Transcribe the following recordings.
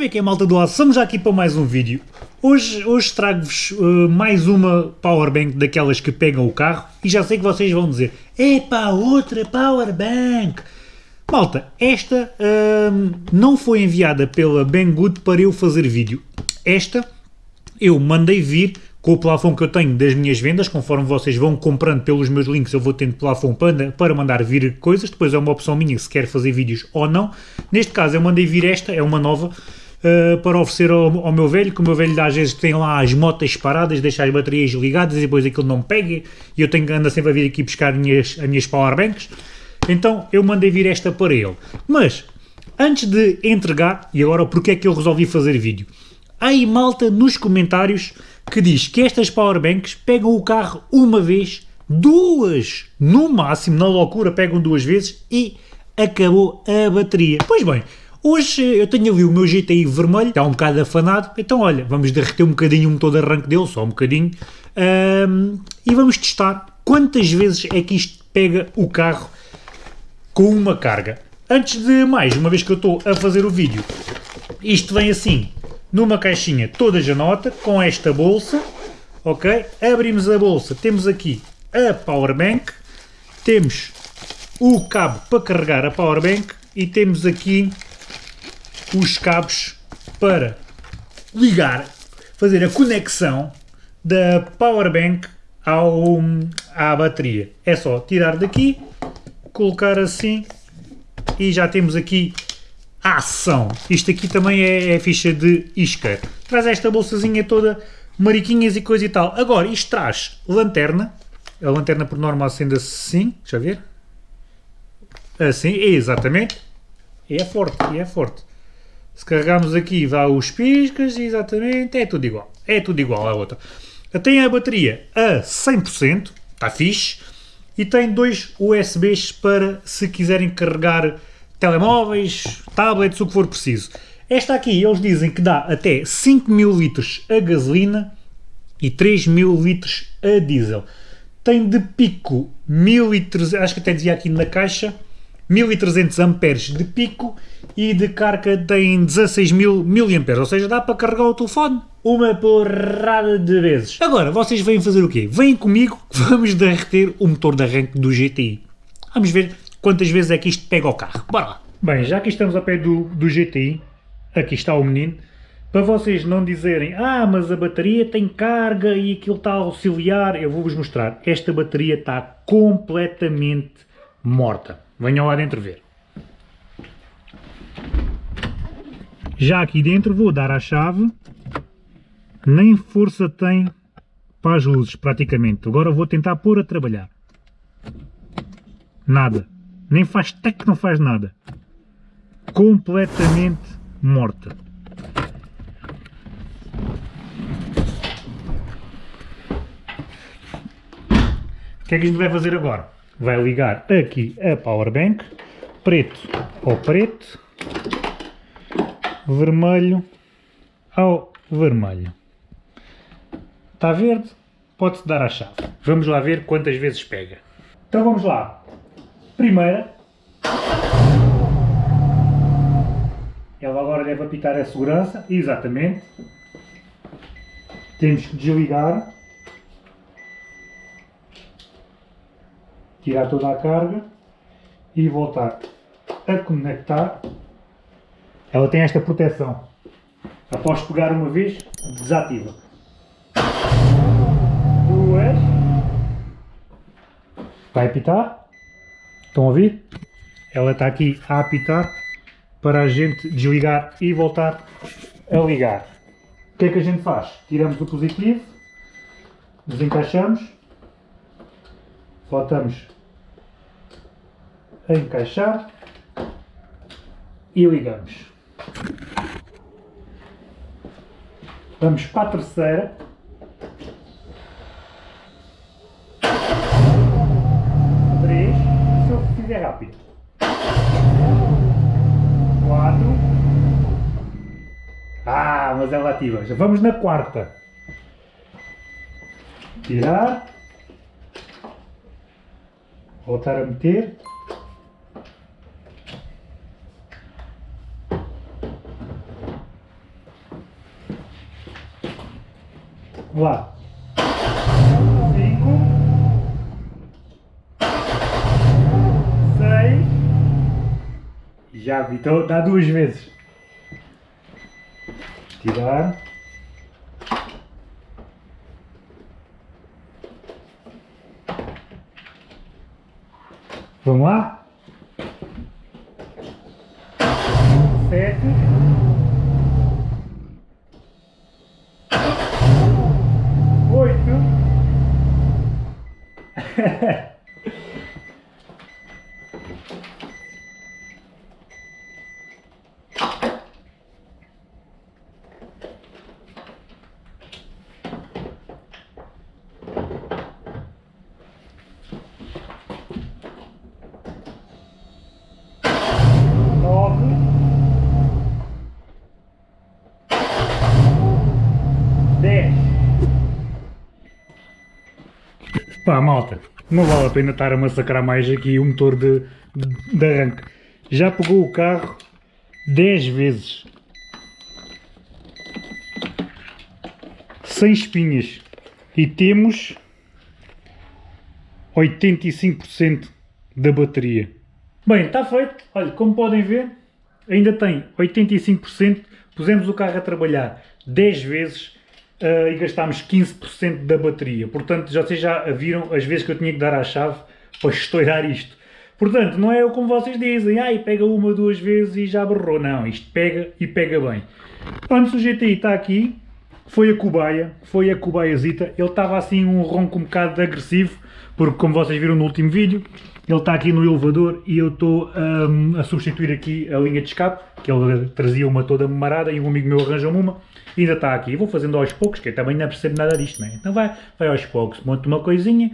Como é que é malta do lado? Estamos já aqui para mais um vídeo. Hoje, hoje trago-vos uh, mais uma powerbank daquelas que pegam o carro e já sei que vocês vão dizer Epá, outra powerbank! Malta, esta uh, não foi enviada pela Banggood para eu fazer vídeo. Esta eu mandei vir com o plafond que eu tenho das minhas vendas, conforme vocês vão comprando pelos meus links, eu vou tendo plafond para, para mandar vir coisas, depois é uma opção minha se quer fazer vídeos ou não. Neste caso eu mandei vir esta, é uma nova, uh, para oferecer ao, ao, meu velho, que o meu velho às vezes tem lá as motas paradas, deixa as baterias ligadas e depois aquilo não pega, e eu tenho que andar sempre a vir aqui buscar as minhas, as minhas powerbanks, então eu mandei vir esta para ele. Mas, antes de entregar, e agora porque é que eu resolvi fazer vídeo? Aí malta nos comentários que diz que estas powerbanks pegam o carro uma vez, duas, no máximo, na loucura pegam duas vezes e acabou a bateria. Pois bem, hoje eu tenho ali o meu GTI vermelho, está um bocado afanado, então olha, vamos derreter um bocadinho o motor de arranque dele, só um bocadinho, um, e vamos testar quantas vezes é que isto pega o carro com uma carga. Antes de mais, uma vez que eu estou a fazer o vídeo, isto vem assim, numa caixinha toda janota, com esta bolsa, ok? Abrimos a bolsa, temos aqui a powerbank, temos o cabo para carregar a powerbank e temos aqui os cabos para ligar, fazer a conexão da powerbank ao, à bateria. É só tirar daqui, colocar assim e já temos aqui a ação. Isto aqui também é, é ficha de isca. Traz esta bolsazinha toda, mariquinhas e coisa e tal. Agora, isto traz lanterna. A lanterna por norma acende assim, deixa eu ver. Assim, exatamente. E é forte, e é forte. Se carregarmos aqui, dá os piscas, exatamente, é tudo igual. É tudo igual à outra. Tem a bateria a 100%, está fixe. E tem dois USBs para se quiserem carregar telemóveis, tablets, o que for preciso. Esta aqui, eles dizem que dá até 5 mil litros a gasolina e 3 mil litros a diesel. Tem de pico 1300, acho que até dizia aqui na caixa, 1300 amperes de pico e de carga tem 16 mil miliamperes, ou seja, dá para carregar o telefone uma porrada de vezes. Agora, vocês vêm fazer o quê? Vêm comigo, vamos derreter o motor de arranque do GTI. Vamos ver quantas vezes é que isto pega o carro. Bora lá! Bem, já que estamos a pé do, do GTI, aqui está o menino, para vocês não dizerem ah, mas a bateria tem carga e aquilo está a auxiliar, eu vou-vos mostrar. Esta bateria está completamente morta. Venham lá dentro ver. Já aqui dentro vou dar a chave, nem força tem para as luzes praticamente. Agora vou tentar pôr a trabalhar. Nada. Nem faz tec, não faz nada. Completamente morta. O que é que a gente vai fazer agora? Vai ligar aqui a powerbank, preto ao preto, vermelho ao vermelho. Está verde? Pode-se dar a chave. Vamos lá ver quantas vezes pega. Então vamos lá. Primeira. Ela agora deve apitar a segurança. Exatamente. Temos que desligar. Tirar toda a carga. E voltar a conectar. Ela tem esta proteção. Após pegar uma vez, desativa. Duas. Vai apitar. Estão a ouvir? Ela está aqui a apitar para a gente desligar e voltar a ligar. O que é que a gente faz? Tiramos o positivo, desencaixamos, voltamos a encaixar e ligamos. Vamos para a terceira. é rápido. Quatro. Ah, mas ela ativa. Já vamos na quarta. Tirar voltar a meter. Lá. Cinco. Seis. Já vi, então dá duas vezes. Tirar. Vamos lá? Sete. Oito. Pá, malta, não vale a pena estar a massacrar mais aqui o motor de, de, de arranque. Já pegou o carro 10 vezes. Sem espinhas. E temos 85% da bateria. Bem, está feito. Olha, como podem ver, ainda tem 85%. Pusemos o carro a trabalhar 10 vezes uh, e gastámos 15% da bateria. Portanto, já vocês já viram as vezes que eu tinha que dar à chave para estourar isto. Portanto, não é como vocês dizem, ai, pega uma, duas vezes e já berrou. Não, isto pega e pega bem. Antes o GTI está aqui, foi a cobaia, foi a cobaiazita. Ele estava assim um ronco um bocado agressivo, porque como vocês viram no último vídeo, ele está aqui no elevador e eu estou um, a substituir aqui a linha de escape, que ele trazia uma toda marada e um amigo meu arranjou-me uma, e ainda está aqui. Vou fazendo aos poucos, que eu também não percebo nada disto, né? Então vai, vai aos poucos, monto uma coisinha,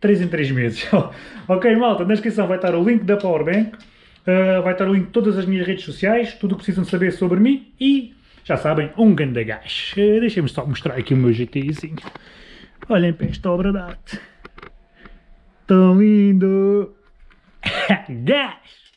3 em 3 meses. ok, malta, na descrição vai estar o link da Powerbank, uh, vai estar o link de todas as minhas redes sociais, tudo o que precisam saber sobre mim e, já sabem, um grande gás. Uh, Deixem-me só mostrar aqui o meu GTIzinho. Olhem para esta obra de arte. Tão lindo! Gás!